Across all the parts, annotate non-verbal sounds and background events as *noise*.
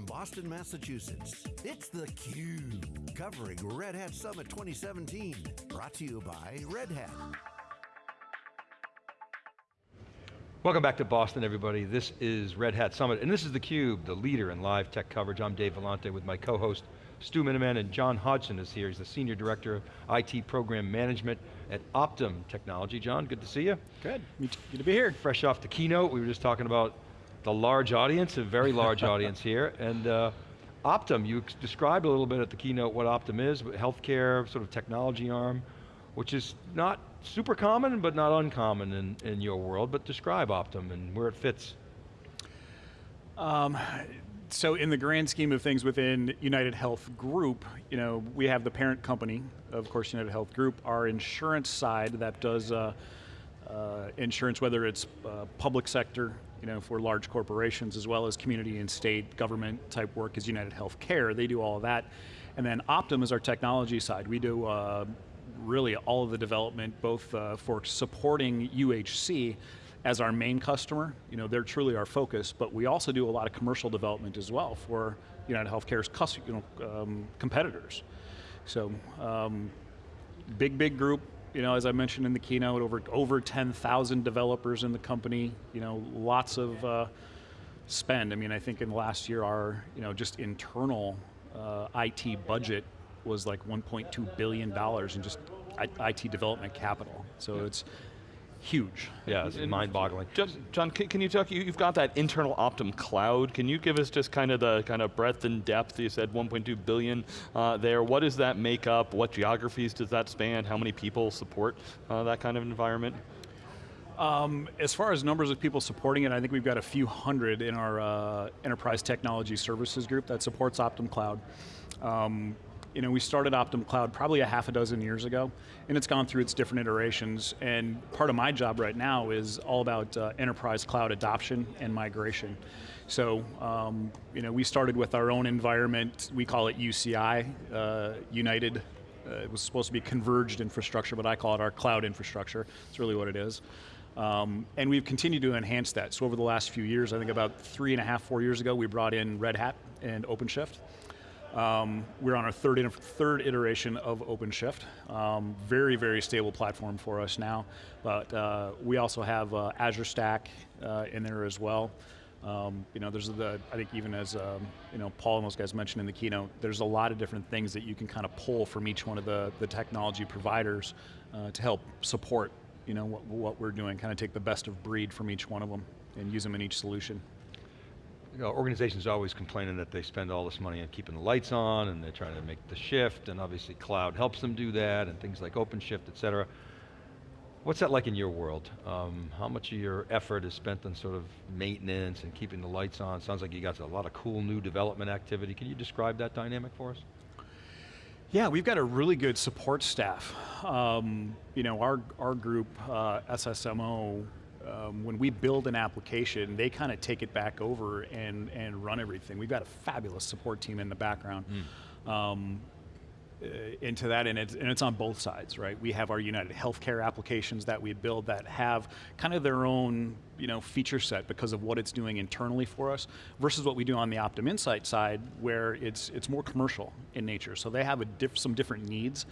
from Boston, Massachusetts, it's theCUBE, covering Red Hat Summit 2017. Brought to you by Red Hat. Welcome back to Boston, everybody. This is Red Hat Summit, and this is theCUBE, the leader in live tech coverage. I'm Dave Vellante with my co-host, Stu Miniman, and John Hodgson is here. He's the Senior Director of IT Program Management at Optum Technology. John, good to see you. Good, good to be here. Fresh off the keynote, we were just talking about the large audience, a very large audience here, and uh, Optum, you described a little bit at the keynote what Optum is, but healthcare, sort of technology arm, which is not super common, but not uncommon in, in your world, but describe Optum and where it fits. Um, so in the grand scheme of things within United Health Group, you know, we have the parent company, of course United Health Group, our insurance side that does uh, uh, insurance, whether it's uh, public sector, you know, for large corporations, as well as community and state government type work is United Healthcare. They do all of that. And then Optum is our technology side. We do uh, really all of the development, both uh, for supporting UHC as our main customer, you know, they're truly our focus, but we also do a lot of commercial development as well for United Healthcare's you know, um, competitors. So, um, big, big group, you know, as I mentioned in the keynote, over, over 10,000 developers in the company, you know, lots of uh, spend. I mean, I think in the last year our, you know, just internal uh, IT budget was like 1.2 billion dollars in just IT development capital. So yeah. it's huge. Yeah, it's mind-boggling. John, can you talk, you've got that internal Optum cloud. Can you give us just kind of the kind of breadth and depth? You said 1.2 billion uh, there. What does that make up? What geographies does that span? How many people support uh, that kind of environment? Um, as far as numbers of people supporting it, I think we've got a few hundred in our uh, enterprise technology services group that supports Optum Cloud. Um, you know, we started Optum Cloud probably a half a dozen years ago, and it's gone through its different iterations, and part of my job right now is all about uh, enterprise cloud adoption and migration. So, um, you know, we started with our own environment, we call it UCI, uh, United, uh, it was supposed to be converged infrastructure, but I call it our cloud infrastructure, it's really what it is. Um, and we've continued to enhance that. So over the last few years, I think about three and a half, four years ago, we brought in Red Hat and OpenShift. Um, we're on our third, third iteration of OpenShift. Um, very, very stable platform for us now. But uh, we also have uh, Azure Stack uh, in there as well. Um, you know, there's the, I think even as, um, you know, Paul and those guys mentioned in the keynote, there's a lot of different things that you can kind of pull from each one of the, the technology providers uh, to help support, you know, what, what we're doing, kind of take the best of breed from each one of them and use them in each solution you know, organizations are always complaining that they spend all this money on keeping the lights on and they're trying to make the shift and obviously cloud helps them do that and things like OpenShift, et cetera. What's that like in your world? Um, how much of your effort is spent on sort of maintenance and keeping the lights on? Sounds like you got a lot of cool new development activity. Can you describe that dynamic for us? Yeah, we've got a really good support staff. Um, you know, our, our group, uh, SSMO, um, when we build an application, they kind of take it back over and, and run everything. We've got a fabulous support team in the background. Mm. Um, uh, into that, and it's, and it's on both sides, right? We have our United Healthcare applications that we build that have kind of their own you know, feature set because of what it's doing internally for us, versus what we do on the Optum Insight side, where it's, it's more commercial in nature. So they have a diff some different needs.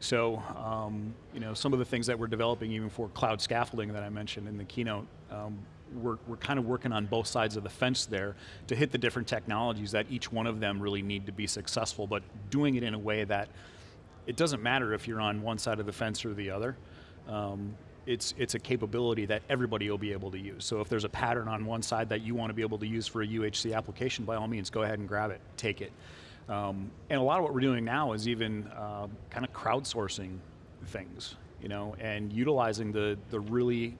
So um, you know, some of the things that we're developing even for cloud scaffolding that I mentioned in the keynote, um, we're, we're kind of working on both sides of the fence there to hit the different technologies that each one of them really need to be successful, but doing it in a way that it doesn't matter if you're on one side of the fence or the other. Um, it's, it's a capability that everybody will be able to use. So if there's a pattern on one side that you want to be able to use for a UHC application, by all means, go ahead and grab it, take it. Um, and a lot of what we're doing now is even uh, kind of crowdsourcing things, you know, and utilizing the, the really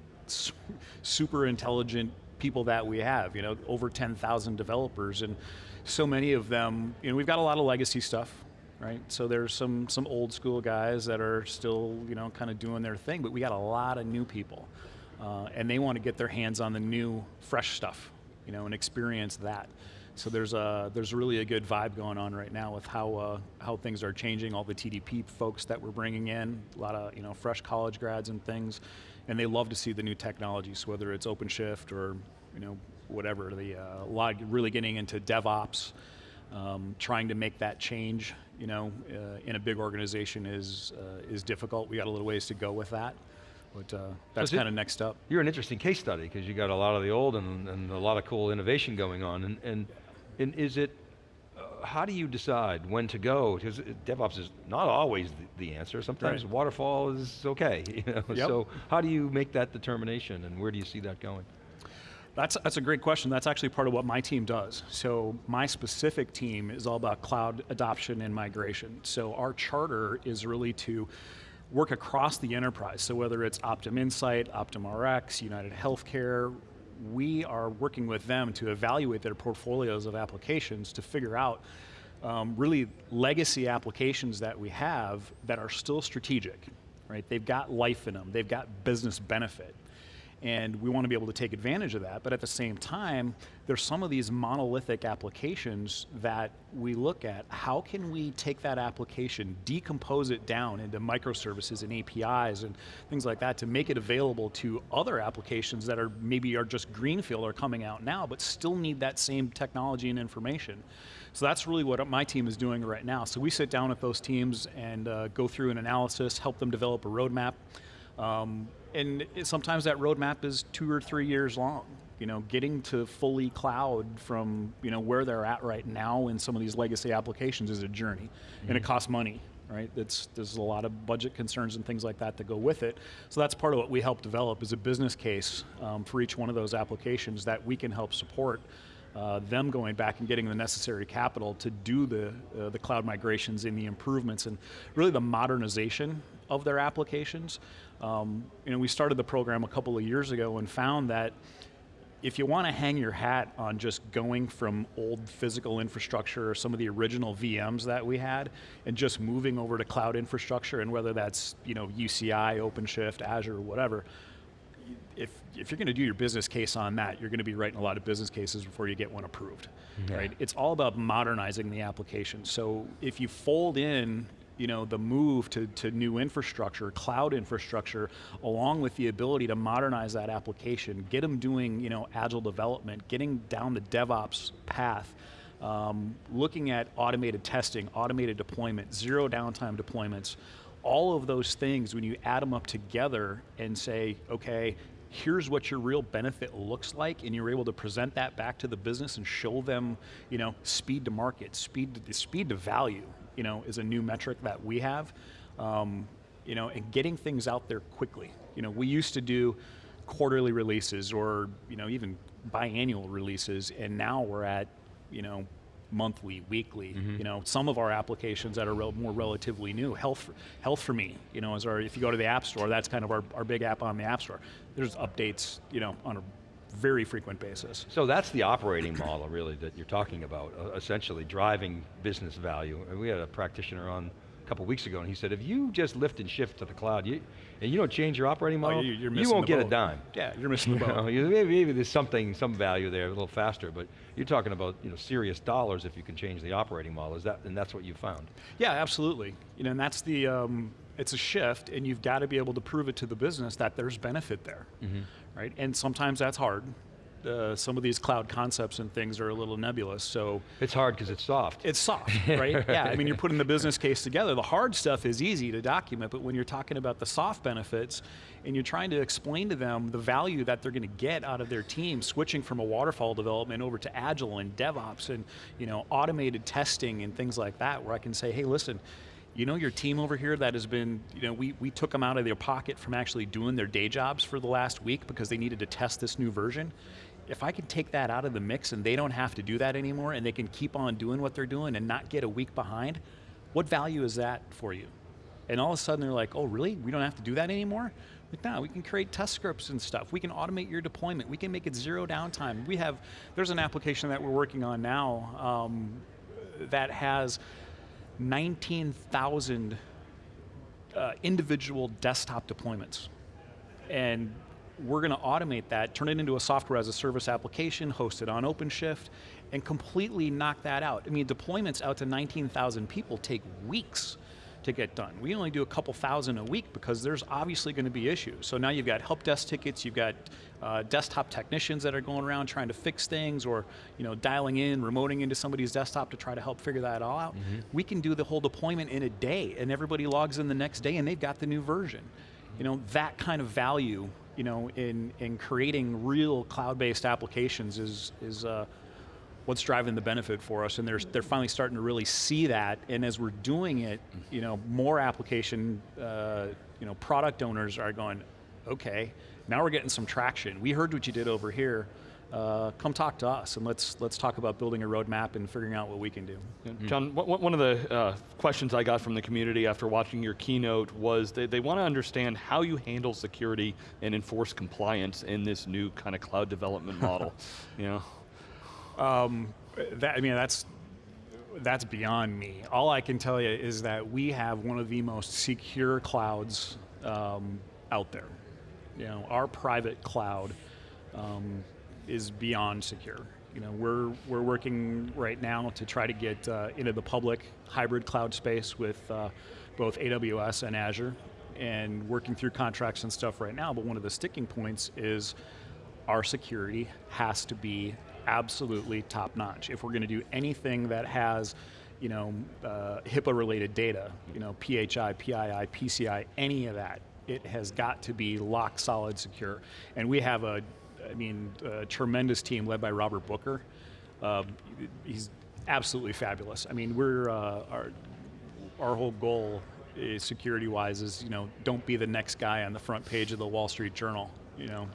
super intelligent people that we have, you know, over 10,000 developers and so many of them, you know, we've got a lot of legacy stuff, right? So there's some, some old school guys that are still, you know, kind of doing their thing, but we got a lot of new people. Uh, and they want to get their hands on the new, fresh stuff, you know, and experience that. So there's a there's really a good vibe going on right now with how uh, how things are changing. All the TDP folks that we're bringing in, a lot of you know fresh college grads and things, and they love to see the new technologies, whether it's OpenShift or you know whatever, the uh, log, really getting into DevOps, um, trying to make that change, you know, uh, in a big organization is uh, is difficult. We got a little ways to go with that, but uh, that's it- kind of next up. You're an interesting case study because you got a lot of the old and, and a lot of cool innovation going on. And, and, and is it, uh, how do you decide when to go? Because DevOps is not always the, the answer. Sometimes Right. waterfall is okay. *laughs* You know? Yep. So how do you make that determination and where do you see that going? That's, that's a great question. That's actually part of what my team does. So my specific team is all about cloud adoption and migration. So our charter is really to work across the enterprise. So whether it's Optum Insight, Optum RX, United Healthcare, we are working with them to evaluate their portfolios of applications to figure out um, really legacy applications that we have that are still strategic, right? They've got life in them, they've got business benefit and we want to be able to take advantage of that. But at the same time, there's some of these monolithic applications that we look at. How can we take that application, decompose it down into microservices and APIs and things like that to make it available to other applications that are maybe are just greenfield or coming out now, but still need that same technology and information. So that's really what my team is doing right now. So we sit down with those teams and uh, go through an analysis, help them develop a roadmap. Um, and it, sometimes that roadmap is two or three years long. You know, getting to fully cloud from you know where they're at right now in some of these legacy applications is a journey, and it costs money. Right? It's, there's a lot of budget concerns and things like that that go with it. So that's part of what we help develop is a business case um, for each one of those applications that we can help support uh, them going back and getting the necessary capital to do the, uh, the cloud migrations and the improvements and really the modernization of their applications. Um, you know, we started the program a couple of years ago and found that if you want to hang your hat on just going from old physical infrastructure or some of the original VMs that we had and just moving over to cloud infrastructure and whether that's you know UCI, OpenShift, Azure, whatever, if, if you're going to do your business case on that, you're going to be writing a lot of business cases before you get one approved, Yeah. right? It's all about modernizing the application. So if you fold in, you know, the move to, to new infrastructure, cloud infrastructure, along with the ability to modernize that application, get them doing, you know, agile development, getting down the DevOps path, um, looking at automated testing, automated deployment, zero downtime deployments, all of those things, when you add them up together and say, okay, here's what your real benefit looks like, and you're able to present that back to the business and show them, you know, speed to market, speed to, speed to value, you know, is a new metric that we have, um, you know, and getting things out there quickly. You know, we used to do quarterly releases or, you know, even biannual releases, and now we're at, you know, monthly, weekly. You know, some of our applications that are rel- more relatively new, health, Health4Me. You know, is our if you go to the App Store, that's kind of our, our big app on the App Store. There's updates, you know, on a very frequent basis. So that's the operating model really that you're talking about, uh, essentially driving business value. And we had a practitioner on a couple weeks ago and he said, if you just lift and shift to the cloud you, and you don't change your operating model, Oh, you- you won't get a dime. Yeah, you're missing the *laughs* You know, boat. maybe, maybe there's something, some value there a little faster, but you're talking about you know, serious dollars if you can change the operating model. Is that, and that's what you found. Yeah, absolutely. You know, and that's the um, it's a shift, and you've got to be able to prove it to the business that there's benefit there, right? And sometimes that's hard. Uh, some of these cloud concepts and things are a little nebulous, so It's hard because it's soft. it's soft, *laughs* right? yeah, I mean, you're putting the business case together. The hard stuff is easy to document, but when you're talking about the soft benefits and you're trying to explain to them the value that they're going to get out of their team, switching from a waterfall development over to agile and DevOps and you know automated testing and things like that, where I can say, hey, listen. You know your team over here that has been, you know, we, we took them out of their pocket from actually doing their day jobs for the last week because they needed to test this new version if I can take that out of the mix and they don't have to do that anymore and they can keep on doing what they're doing and not get a week behind, what value is that for you? And all of a sudden they're like, oh, really? We don't have to do that anymore? Like, no, we can create test scripts and stuff. We can automate your deployment. We can make it zero downtime. We have, there's an application that we're working on now um, that has 19,000 uh, individual desktop deployments. And we're going to automate that, turn it into a software as a service application, host it on OpenShift, and completely knock that out. I mean, deployments out to 19,000 people take weeks to get done. We only do a couple thousand a week because there's obviously going to be issues. So now you've got help desk tickets, you've got uh, desktop technicians that are going around trying to fix things or you know, dialing in, remoting into somebody's desktop to try to help figure that all out. Mm-hmm. We can do the whole deployment in a day and everybody logs in the next day and they've got the new version. You know, that kind of value you know, in, in creating real cloud-based applications is, is uh, what's driving the benefit for us, and they're, they're finally starting to really see that, and as we're doing it, you know, more application, uh, you know, product owners are going, okay, now we're getting some traction. We heard what you did over here, uh, come talk to us and let's let's talk about building a roadmap and figuring out what we can do. Yeah. John, one of the uh, questions I got from the community after watching your keynote was they, they want to understand how you handle security and enforce compliance in this new kind of cloud development model. *laughs* you know? Um, that, I mean, that's that's beyond me. All I can tell you is that we have one of the most secure clouds um, out there. You know, our private cloud um, is beyond secure. You know, we're we're working right now to try to get uh, into the public hybrid cloud space with uh, both AWS and Azure, and working through contracts and stuff right now. But one of the sticking points is our security has to be absolutely top notch. If we're going to do anything that has you know, uh, HIPAA-related data, you know, PHI, PII, PCI, any of that, it has got to be lock solid secure. And we have a, I mean, a tremendous team led by Robert Booker. Uh, he's absolutely fabulous. I mean, we're, uh, our, our whole goal security-wise is, you know, don't be the next guy on the front page of the Wall Street Journal, you know.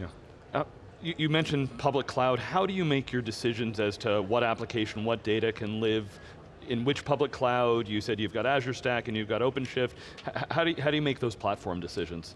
Yeah. You, you, mentioned public cloud. How do you make your decisions as to what application, what data can live in which public cloud? You said you've got Azure Stack and you've got OpenShift. H how, do you, how do you make those platform decisions?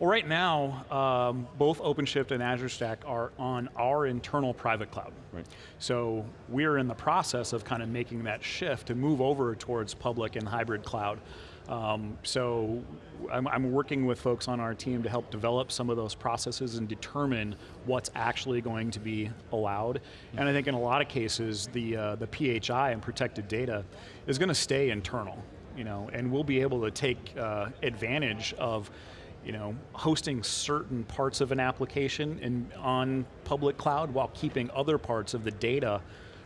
Well, right now, um, both OpenShift and Azure Stack are on our internal private cloud. Right. So we're in the process of kind of making that shift to move over towards public and hybrid cloud. Um, so I'm, I'm, working with folks on our team to help develop some of those processes and determine what's actually going to be allowed. And I think in a lot of cases, the, uh, the PHI and protected data is going to stay internal. You know, and we'll be able to take uh, advantage of you know, hosting certain parts of an application in, on public cloud while keeping other parts of the data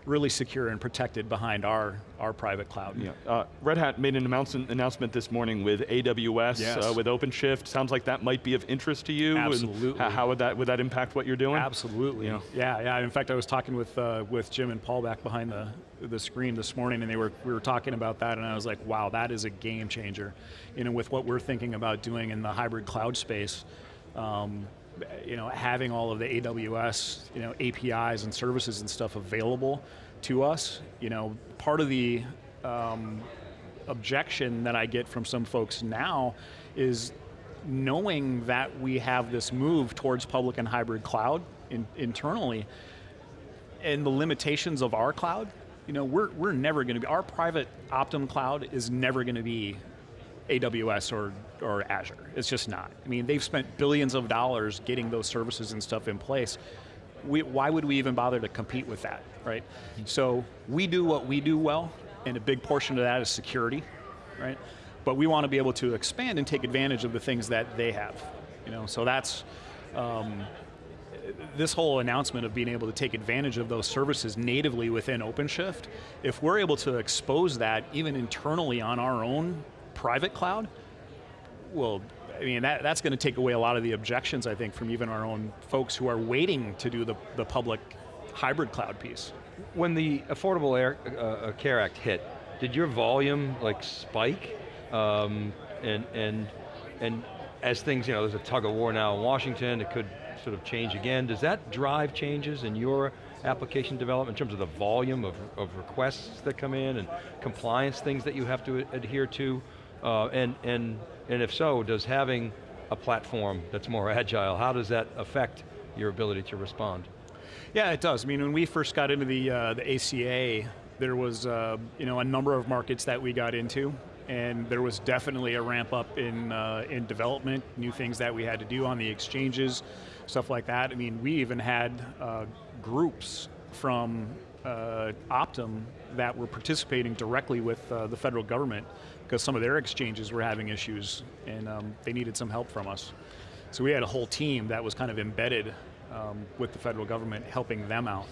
really secure and protected behind our, our private cloud. Yeah. Uh, Red Hat made an announcement, announcement this morning with AWS, yes. uh, with OpenShift. Sounds like that might be of interest to you. Absolutely. how would that, would that impact what you're doing? Absolutely. Yeah, yeah. yeah. In fact, I was talking with, uh, with Jim and Paul back behind the, the screen this morning and they were, we were talking about that and I was like, wow, that is a game changer. You know, with what we're thinking about doing in the hybrid cloud space, um, you know, having all of the AWS, you know, APIs and services and stuff available to us, you know, part of the um, objection that I get from some folks now is knowing that we have this move towards public and hybrid cloud in, internally, and the limitations of our cloud, you know, we're, we're never going to be, our private Optum cloud is never going to be AWS or, or Azure. It's just not. I mean, they've spent billions of dollars getting those services and stuff in place. We, why would we even bother to compete with that, right? So we do what we do well, and a big portion of that is security, right? But we want to be able to expand and take advantage of the things that they have. You know, so that's, um, this whole announcement of being able to take advantage of those services natively within OpenShift, if we're able to expose that even internally on our own private cloud, well, I mean, that, that's going to take away a lot of the objections, I think, from even our own folks who are waiting to do the, the public hybrid cloud piece. When the Affordable Air, uh, uh Care Act hit, did your volume like spike? Um, and, and, and as things, you know, there's a tug of war now in Washington, it could sort of change again. Does that drive changes in your application development in terms of the volume of, of requests that come in and compliance things that you have to adhere to? Uh, and, and, and if so, does having a platform that's more *laughs* agile, how does that affect your ability to respond? Yeah, it does. I mean, when we first got into the, uh, the ACA, there was uh, you know, a number of markets that we got into, and there was definitely a ramp up in, uh, in development, new things that we had to do on the exchanges, stuff like that. I mean, we even had uh, groups from uh, Optum that were participating directly with uh, the federal government because some of their exchanges were having issues and um, they needed some help from us. So we had a whole team that was kind of embedded um, with the federal government helping them out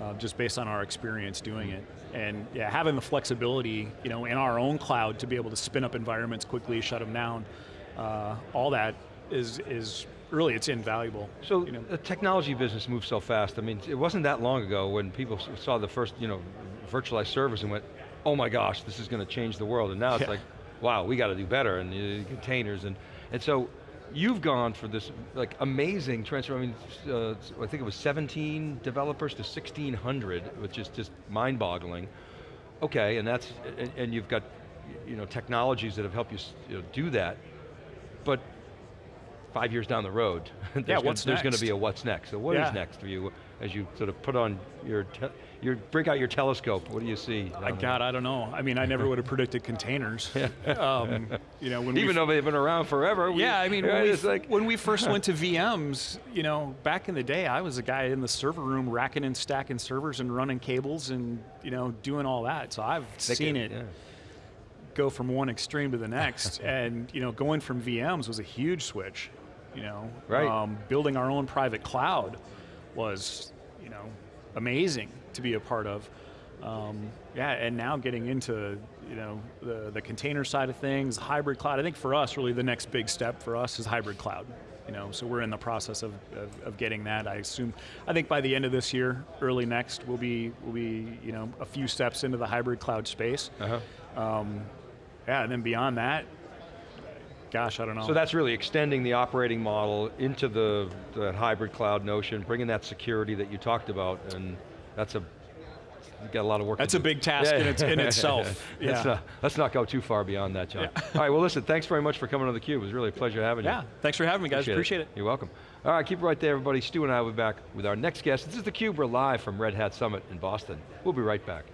uh, just based on our experience doing it. And yeah, having the flexibility, you know, in our own cloud to be able to spin up environments quickly, shut them down, uh, all that is is really it's invaluable. So you know. the technology business moves so fast. I mean, it wasn't that long ago when people saw the first, you know, virtualized servers and went, oh my gosh, this is going to change the world. And now it's Yeah. like, wow, we got to do better, and uh, containers. And, and so you've gone for this like amazing transfer. I mean, uh, I think it was 17 developers to 1,600, which is just mind-boggling. Okay, and that's, and, and you've got, you know, technologies that have helped you, you know, do that. But five years down the road, *laughs* there's gonna- there's going to be a what's next. So what is Yeah. next for you as you sort of put on your, your break out your telescope? What do you see? I, down? God, I don't know. I mean, I never would have predicted containers. *laughs* um, you know, we Even though they've been around forever. we- yeah, I mean, *laughs* when, we, like, when we first went to VMs, you know, back in the day, I was a guy in the server room racking and stacking servers and running cables and you know doing all that. So I've they seen can- it yeah. go from one extreme to the next, and you know, going from VMs was a huge switch. You know, Right. um, building our own private cloud was, you know, amazing to be a part of. Um, yeah, and now getting into you know the the container side of things, hybrid cloud. I think for us, really the next big step for us is hybrid cloud. You know, so we're in the process of, of, of getting that. I assume, I think by the end of this year, early next, we'll be we'll be you know a few steps into the hybrid cloud space. Uh-huh. Um, yeah, and then beyond that, gosh, I don't know. So that's really extending the operating model into the, the hybrid cloud notion, bringing that security that you talked about, and that's a, you got a lot of work That's a big task in its- in itself. *laughs* let's, Yeah. uh, let's not go too far beyond that, John. All right, well listen, thanks very much for coming on theCUBE. It was really a pleasure having you. yeah, thanks for having me, guys. Appreciate it. You're welcome. All right, keep it right there, everybody. Stu and I will be back with our next guest. This is theCUBE, we're live from Red Hat Summit in Boston. We'll be right back.